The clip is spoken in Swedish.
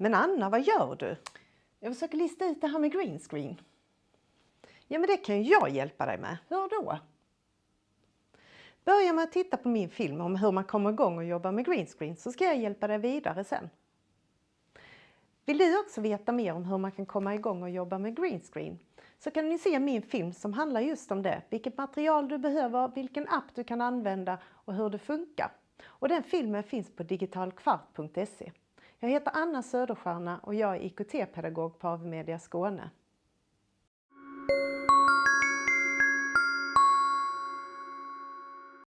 Men Anna, vad gör du? Jag försöker lista ut det här med green screen. Ja, men det kan ju jag hjälpa dig med. Hur då? Börja med att titta på min film om hur man kommer igång och jobbar med green screen så ska jag hjälpa dig vidare sen. Vill du också veta mer om hur man kan komma igång och jobba med green screen så kan ni se min film som handlar just om det. Vilket material du behöver, vilken app du kan använda och hur det funkar. Och den filmen finns på digitalkvart.se. Jag heter Anna Söderstjärna och jag är IKT-pedagog på AV Media Skåne.